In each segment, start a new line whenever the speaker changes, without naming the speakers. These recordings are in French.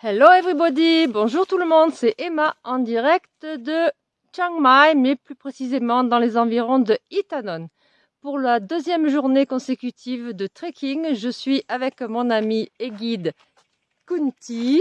Hello everybody, bonjour tout le monde, c'est Emma en direct de Chiang Mai, mais plus précisément dans les environs de Itanon. Pour la deuxième journée consécutive de trekking, je suis avec mon ami et guide Kunti,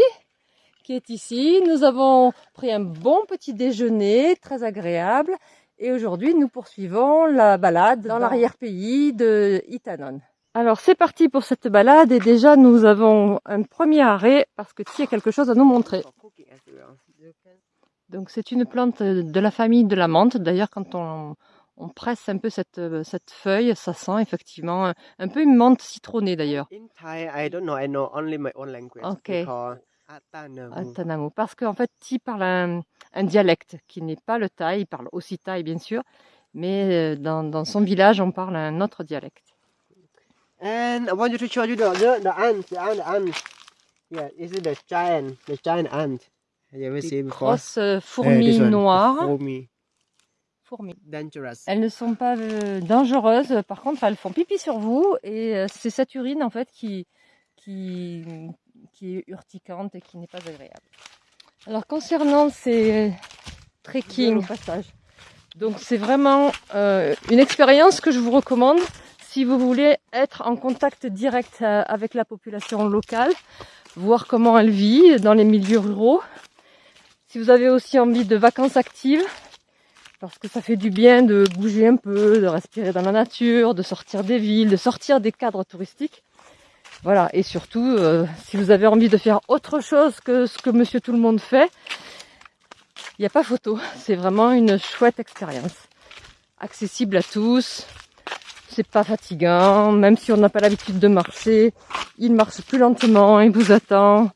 qui est ici. Nous avons pris un bon petit déjeuner, très agréable, et aujourd'hui nous poursuivons la balade dans l'arrière-pays de Itanon. Alors c'est parti pour cette balade et déjà nous avons un premier arrêt parce que tu as quelque chose à nous montrer. Donc c'est une plante de la famille de la menthe. D'ailleurs quand on, presse un peu cette, cette feuille, ça sent effectivement un peu une menthe citronnée d'ailleurs. Ok. Atanamu. Parce qu'en fait, tu parle un, un dialecte qui n'est pas le thaï, il parle aussi thaï bien sûr, mais euh, dans, dans son village on parle un autre dialecte.
And I want you to show you the the, the ant, the ant, the ant. Yeah, this is the giant, the giant ant? Have you ever seen before?
Grosses euh, fourmis
uh,
noires.
Fourmis.
Fourmis.
Dangerous.
Elles ne sont pas euh, dangereuses, par contre elles font pipi sur vous et euh, c'est cette urine en fait qui, qui, qui est urticante et qui n'est pas agréable. Alors concernant ces trekking, passage, donc c'est vraiment euh, une expérience que je vous recommande si vous voulez être en contact direct euh, avec la population locale, voir comment elle vit dans les milieux ruraux. Si vous avez aussi envie de vacances actives, parce que ça fait du bien de bouger un peu, de respirer dans la nature, de sortir des villes, de sortir des cadres touristiques. Voilà, et surtout, euh, si vous avez envie de faire autre chose que ce que Monsieur Tout le Monde fait, il n'y a pas photo. C'est vraiment une chouette expérience. Accessible à tous, c'est pas fatigant, même si on n'a pas l'habitude de marcher, il marche plus lentement, il vous attend,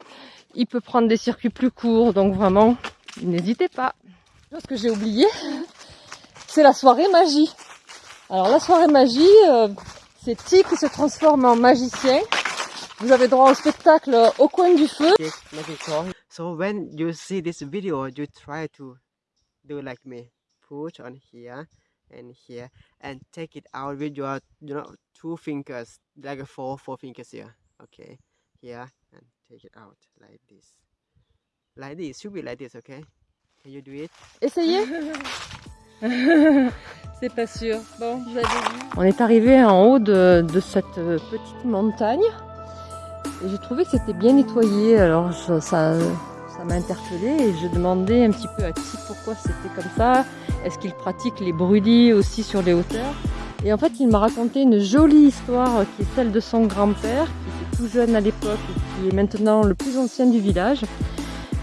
il peut prendre des circuits plus courts, donc vraiment, n'hésitez pas. Ce que j'ai oublié, c'est la soirée magie. Alors la soirée magie, euh, c'est Ti qui se transforme en magicien. Vous avez droit au spectacle au coin du feu.
So when you see this video, you try to do like me. Push on here. And here and take it out with your you know two fingers like a four four fingers here. Okay here and take it out like this. Like this should be like this okay? Can you do it?
Essayez. C'est pas sûr. Bon on est arrivé en haut de, de cette euh, petite montagne. Et j'ai trouvé que c'était bien nettoyé alors ça m'a interpellé et je demandais un petit peu à qui pourquoi c'était comme ça est-ce qu'il pratique les brudis aussi sur les hauteurs? Et en fait, il m'a raconté une jolie histoire qui est celle de son grand-père, qui était tout jeune à l'époque et qui est maintenant le plus ancien du village.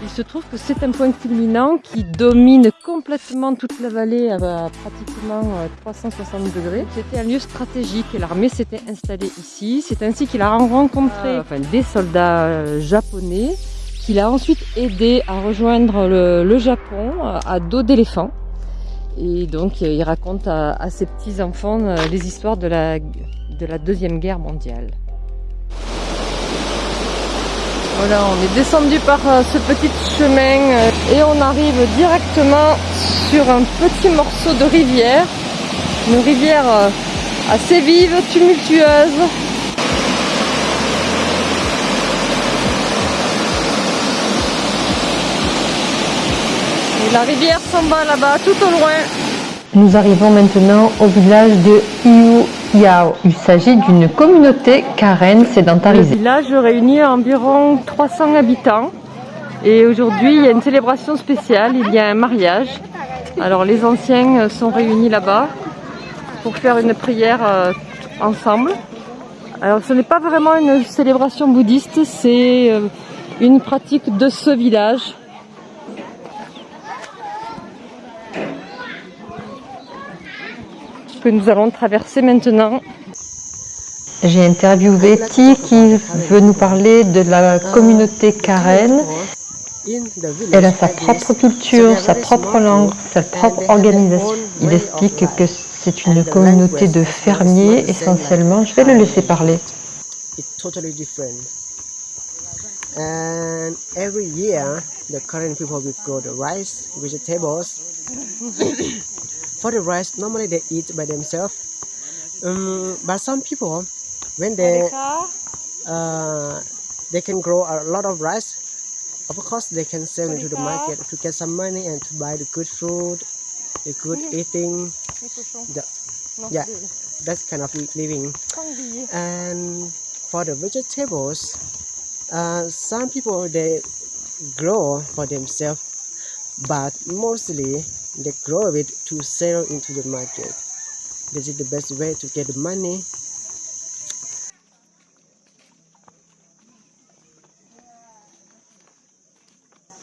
Il se trouve que c'est un point culminant qui domine complètement toute la vallée à pratiquement 360 euh, degrés. C'était un lieu stratégique et l'armée s'était installée ici. C'est ainsi qu'il a rencontré enfin, des soldats euh, japonais qu'il a ensuite aidé à rejoindre le, Japon euh, à dos d'éléphant. Et donc il raconte à, ses petits-enfants euh, les histoires de la, de la Deuxième Guerre mondiale. Voilà, on est descendu par euh, ce petit chemin euh, et on arrive directement sur un petit morceau de rivière. Une rivière assez vive, tumultueuse, la rivière s'en va là-bas, tout au loin.
Nous arrivons maintenant au village de Iu Yao. Il s'agit d'une communauté karen sédentarisée.
Le village réunit environ 300 habitants. Et aujourd'hui, il y a une célébration spéciale, il y a un mariage. Alors les anciens sont réunis là-bas pour faire une prière euh, ensemble. Alors ce n'est pas vraiment une célébration bouddhiste, c'est euh, une pratique de ce village que nous allons traverser maintenant.
J'ai interviewé Ti qui veut nous parler de la communauté Karen. Elle a sa propre culture, sa propre langue, sa propre organisation. Il explique que c'est une communauté de fermiers essentiellement. Je vais le laisser parler.
And every year, the Karen people will grow the rice, vegetables. For the rice normally they eat by themselves. Um, but some people when they uh, they can grow a lot of rice of course they can sell into the market to get some money and to buy the good food, the good eating, the, Yeah. that kind of living. And for the vegetables, uh, some people they grow for themselves, but mostly they grow it to sell into the market. This is the best way to get money.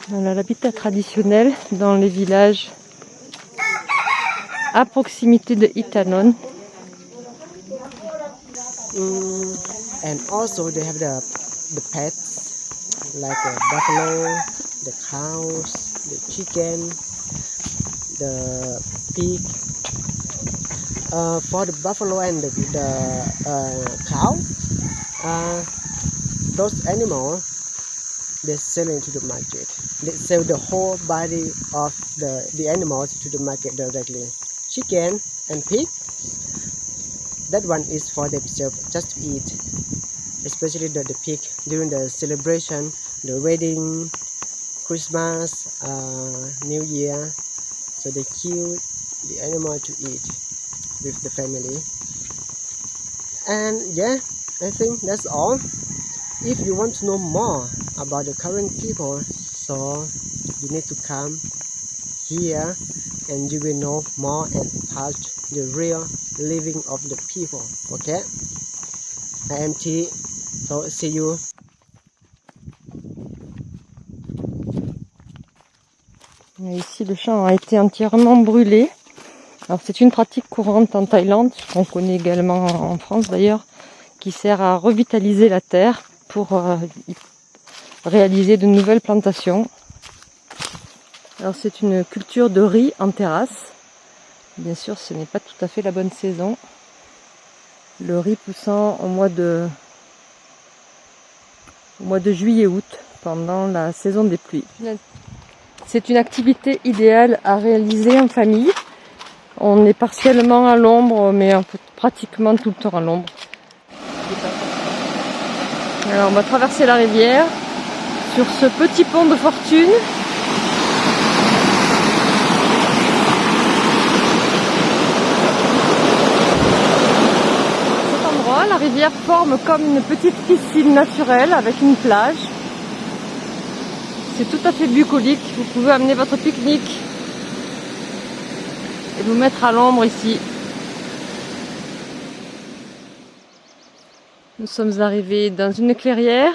Voilà l'habitat traditionnel dans les villages à proximité de Itanon.
Mm, and also they have the the pets like the buffalo, the cows, the chicken, the pig. Uh, for the buffalo and the, the uh, cow, uh, those animals they sell into the market. They sell the whole body of the, the animals to the market directly. Chicken and pig that one is for themselves just to eat especially the, the pig during the celebration the wedding christmas uh, new year so they kill the animal to eat with the family. And yeah i think that's all. If you want to know more about the current people so you need to come here and you will know more and touch the real living of the people okay? I am t so see you
Ici, le champ a été entièrement brûlé. Alors, c'est une pratique courante en Thaïlande, qu'on connaît également en France d'ailleurs, qui sert à revitaliser la terre pour euh, réaliser de nouvelles plantations. Alors, c'est une culture de riz en terrasse. Bien sûr, ce n'est pas tout à fait la bonne saison. Le riz poussant au mois de, au mois de juillet-août, pendant la saison des pluies. C'est une activité idéale à réaliser en famille. On est partiellement à l'ombre, mais pratiquement tout le temps à l'ombre. Alors on va traverser la rivière sur ce petit pont de fortune. Cet endroit, la rivière forme comme une petite piscine naturelle avec une plage. C'est tout à fait bucolique. Vous pouvez amener votre pique-nique et vous mettre à l'ombre ici. Nous sommes arrivés dans une clairière.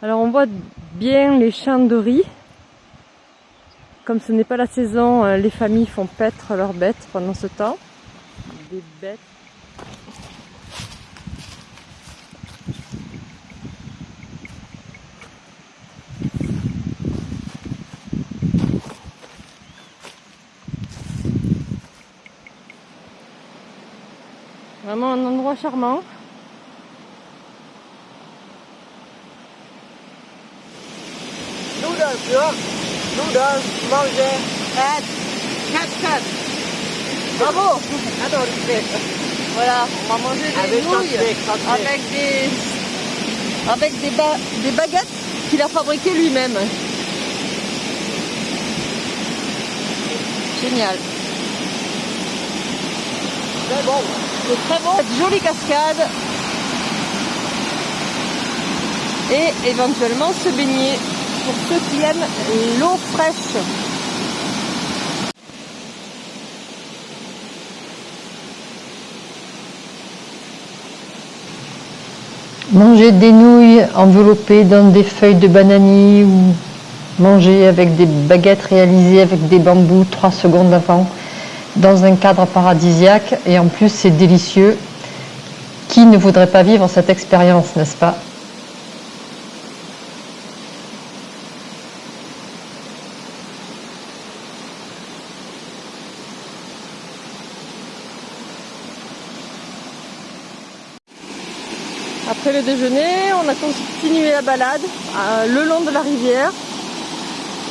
Alors on voit bien les champs de riz. Comme ce n'est pas la saison, euh, les familles font paître leurs bêtes pendant ce temps. Vraiment un endroit charmant.
noodles nữa noodles manger. Cat cat
Bravo.
Attends
Voilà, on va manger des
avec
nouilles avec des, avec des, ba- des baguettes qu'il a fabriquées lui-même. Génial. C'est très bon. Cette jolie cascade. Et éventuellement se baigner pour ceux qui aiment l'eau fraîche.
Manger des nouilles enveloppées dans des feuilles de bananier ou manger avec des baguettes réalisées avec des bambous 3 secondes avant dans un cadre paradisiaque et en plus c'est délicieux. Qui ne voudrait pas vivre cette expérience, n'est-ce pas?
Après le déjeuner, on a continué la balade euh, le long de la rivière.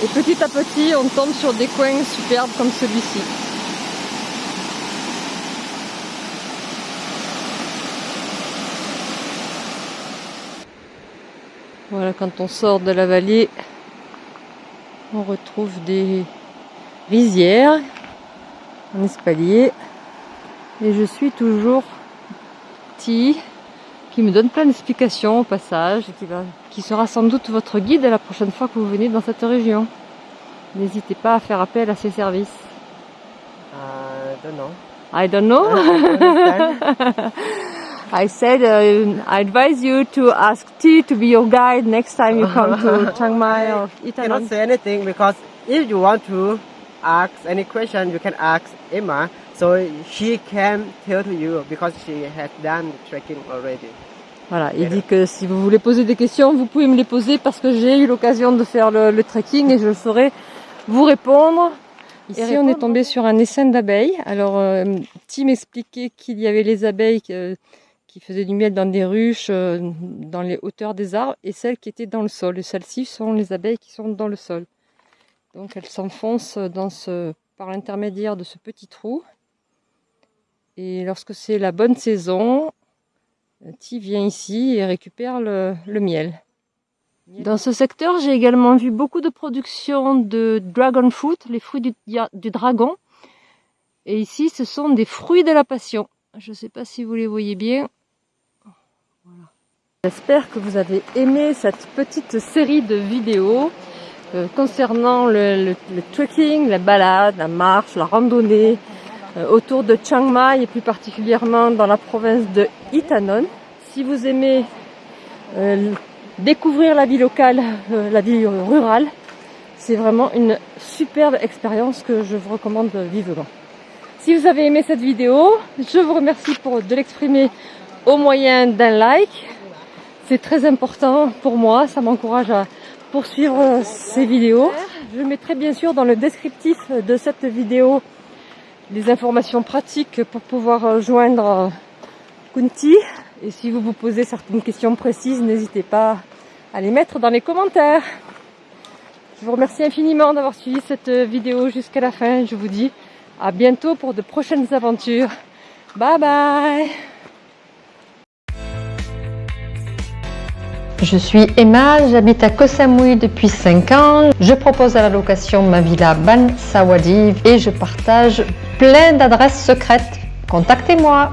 Et petit à petit, on tombe sur des coins superbes comme celui-ci. Voilà, quand on sort de la vallée, On retrouve des rizières en espalier. Et je suis toujours petit qui me donne plein d'explications au passage, qui, va, qui sera sans doute votre guide la prochaine fois que vous venez dans cette région. N'hésitez pas à faire appel à ses services.
Uh, don't know.
I don't know. I said uh, I advise you to ask T to be your guide next time you come to Chiang Mai or
I cannot
Italy.
say anything because if you want to ask any question, you can ask Emma. So she can tell to you because she has done trekking already.
Voilà, il dit que si vous voulez poser des questions, vous pouvez me les poser parce que j'ai eu l'occasion de faire le, le trekking et je saurai vous répondre. Ici, on est tombé sur un essaim d'abeilles. Alors, euh, Tim expliquait qu'il y avait les abeilles euh, qui faisaient du miel dans des ruches, euh, dans les hauteurs des arbres, et celles qui étaient dans le sol. Et celles-ci sont les abeilles qui sont dans le sol. Donc, elles s'enfoncent par l'intermédiaire de ce petit trou. Et lorsque c'est la bonne saison, Ti vient ici et récupère le, miel. Dans ce secteur, j'ai également vu beaucoup de production de dragon fruit, les fruits du dragon. Et ici, ce sont des fruits de la passion. Je ne sais pas si vous les voyez bien. J'espère que vous avez aimé cette petite série de vidéos euh, concernant le, trekking, la balade, la marche, la randonnée euh, autour de Chiang Mai et plus particulièrement dans la province de Itanon. Si vous aimez euh, découvrir la vie locale, la vie rurale, c'est vraiment une superbe expérience que je vous recommande vivement. Si vous avez aimé cette vidéo, je vous remercie pour de l'exprimer au moyen d'un like. C'est très important pour moi, ça m'encourage à poursuivre ces vidéos. Je mettrai bien sûr dans le descriptif de cette vidéo des informations pratiques pour pouvoir joindre Kunti. Et si vous vous posez certaines questions précises, n'hésitez pas à les mettre dans les commentaires. Je vous remercie infiniment d'avoir suivi cette vidéo jusqu'à la fin. Je vous dis à bientôt pour de prochaines aventures. Bye bye
Je suis Emma, j'habite à Koh Samui depuis 5 ans. Je propose à la location ma villa Ban Sawadi et je partage plein d'adresses secrètes. Contactez-moi